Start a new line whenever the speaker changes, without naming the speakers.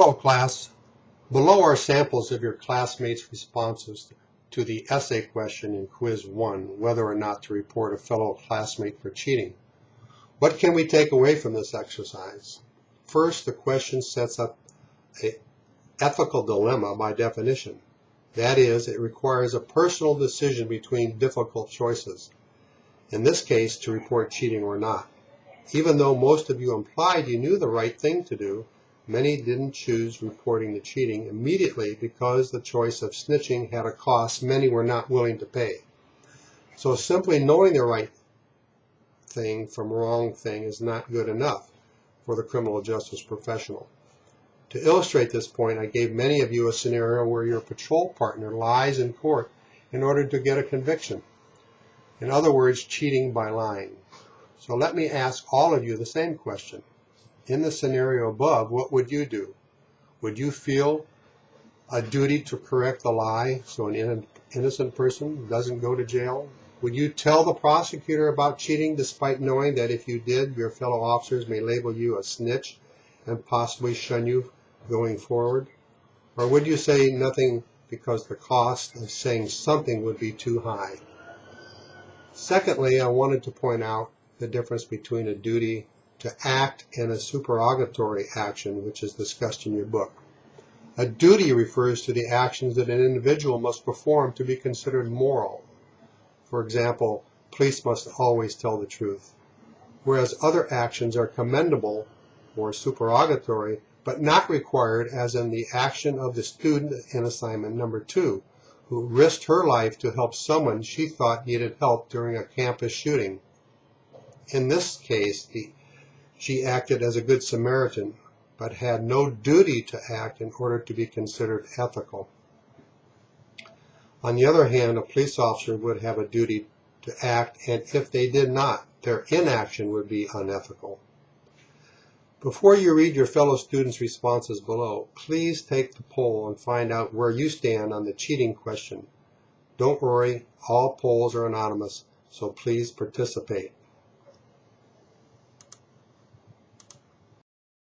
Hello class. Below are samples of your classmates' responses to the essay question in quiz one, whether or not to report a fellow classmate for cheating. What can we take away from this exercise? First, the question sets up an ethical dilemma by definition. That is, it requires a personal decision between difficult choices. In this case, to report cheating or not. Even though most of you implied you knew the right thing to do, Many didn't choose reporting the cheating immediately because the choice of snitching had a cost many were not willing to pay. So simply knowing the right thing from wrong thing is not good enough for the criminal justice professional. To illustrate this point, I gave many of you a scenario where your patrol partner lies in court in order to get a conviction. In other words, cheating by lying. So let me ask all of you the same question in the scenario above, what would you do? Would you feel a duty to correct the lie so an innocent person doesn't go to jail? Would you tell the prosecutor about cheating despite knowing that if you did, your fellow officers may label you a snitch and possibly shun you going forward? Or would you say nothing because the cost of saying something would be too high? Secondly, I wanted to point out the difference between a duty to act in a supererogatory action, which is discussed in your book. A duty refers to the actions that an individual must perform to be considered moral. For example, police must always tell the truth, whereas other actions are commendable or supererogatory, but not required as in the action of the student in assignment number two, who risked her life to help someone she thought needed help during a campus shooting. In this case, the she acted as a good Samaritan, but had no duty to act in order to be considered ethical. On the other hand, a police officer would have a duty to act, and if they did not, their inaction would be unethical. Before you read your fellow students' responses below, please take the poll and find out where you stand on the cheating question. Don't worry, all polls are anonymous, so please participate.